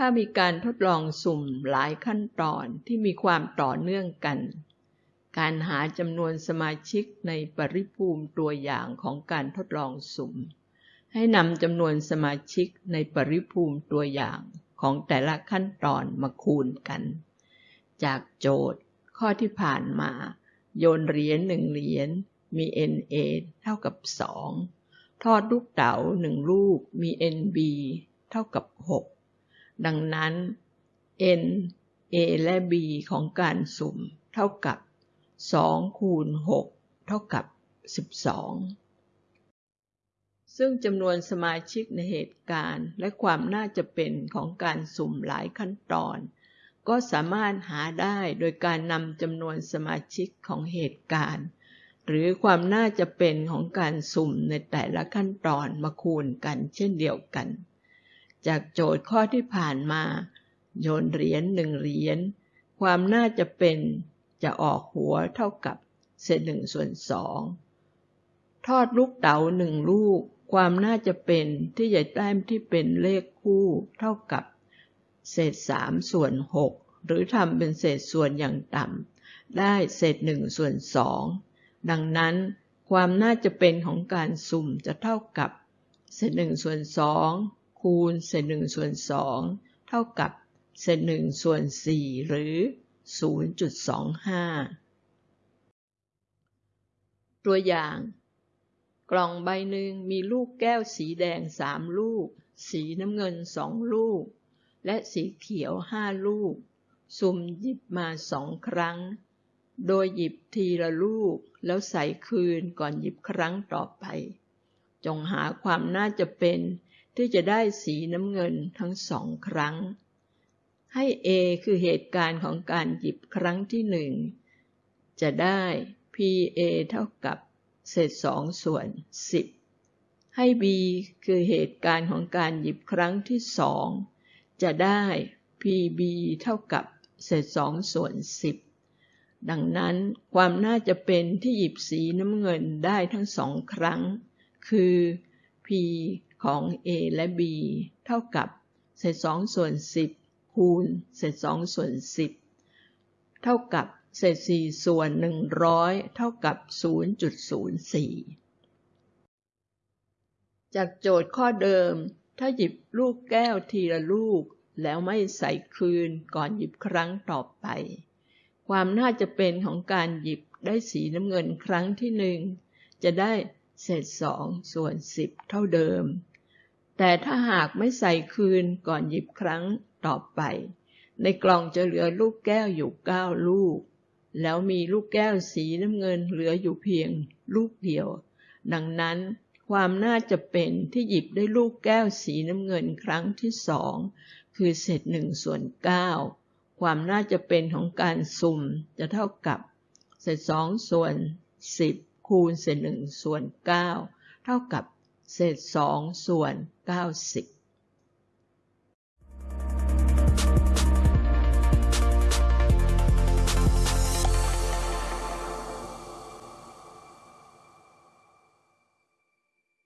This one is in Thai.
ถ้ามีการทดลองสุ่มหลายขั้นตอนที่มีความต่อเนื่องกัน การหาจำนวนสมาชิกในปริภูมิตัวอย่างของการทดลองสุ่ม ให้นำจำนวนสมาชิกในปริภูมิตัวอย่างของแต่ละขั้นตอนมาคูณกัน จากโจทย์ข้อที่ผ่านมา โยนเหรียญหนึ่งเหรียญมี NA เท่ากับ 2 ทอดลูกเต๋าหนึ่งลูกมี NB เท่ากับ 6 ดังนั้น N A และ B ของการสุ่มเท่ากับ 2 คูณ 6 เท่ากับ 12 ซึ่งจำนวนสมาชิกในเหตุการณ์และความน่าจะเป็นของการสุ่มหลายขั้นตอน ก็สามารถหาได้โดยการนำจำนวนสมาชิกของเหตุการณ์ หรือความน่าจะเป็นของการสุ่มในแต่ละขั้นตอนมาคูณกันเช่นเดียวกัน จากโจทย์ข้อที่ผ่านมา โยนเหรียญหนึ่งเหรียญความน่าจะเป็นจะออกหัวเท่ากับเศษหนึ่งส่วนสองทอดลูกเต๋าหนึ่งลูก ความน่าจะเป็นที่จะแต้มที่เป็นเลขคู่เท่ากับ เศษสามส่วนหกหรือทำเป็นเศษส่วนอย่างต่ำได้เศษหนึ่งส่วนสองดังนั้นความน่าจะเป็นของการสุ่มจะเท่ากับ เศษหนึ่งส่วนสอง คูณเศษหนึ่งส่วนสองเท่ากับเศษหนึ่งส่วนสี่หรือ 0.25 ตัวอย่าง กล่องใบหนึ่งมีลูกแก้วสีแดงสามลูก สีน้ำเงินสองลูก และสีเขียวห้าลูก สุ่มหยิบมาสองครั้ง โดยหยิบทีละลูกแล้วใส่คืนก่อนหยิบครั้งต่อไป จงหาความน่าจะเป็น ที่จะได้สีน้ำเงินทั้งสองครั้ง ให้ A คือเหตุการณ์ของการหยิบครั้งที่หนึ่งจะได้ PA เท่ากับเศษสองส่วนสิบให้ B คือเหตุการณ์ของการหยิบครั้งที่สองจะได้ PB เท่ากับเศษสองส่วนสิบดังนั้นความน่าจะเป็นที่หยิบสีน้ำเงินได้ทั้งสองครั้ง คือ p ของ a และ b เท่ากับ เศษสองส่วนสิบคูณ เศษสองส่วนสิบเท่ากับเศษสี่ส่วนหนึ่งร้อยเท่ากับ 0.04 จากโจทย์ข้อเดิม ถ้าหยิบลูกแก้วทีละลูก แล้วไม่ใส่คืนก่อนหยิบครั้งต่อไป ความน่าจะเป็นของการหยิบได้สีน้ำเงินครั้งที่หนึ่งจะได้ เศษสองส่วนสิบเท่าเดิม แต่ถ้าหากไม่ใส่คืนก่อนหยิบครั้งต่อไป ในกล่องจะเหลือลูกแก้วอยู่เก้าลูก แล้วมีลูกแก้วสีน้ำเงินเหลืออยู่เพียงลูกเดียว ดังนั้นความน่าจะเป็นที่หยิบได้ลูกแก้วสีน้ำเงินครั้งที่สองคือเศษหนึ่งส่วนเก้าความน่าจะเป็นของการสุ่มจะเท่ากับ เศษสองส่วนสิบ คูณเศษหนึ่งส่วนเก้าเท่ากับเศษสองส่วนเก้าสิบ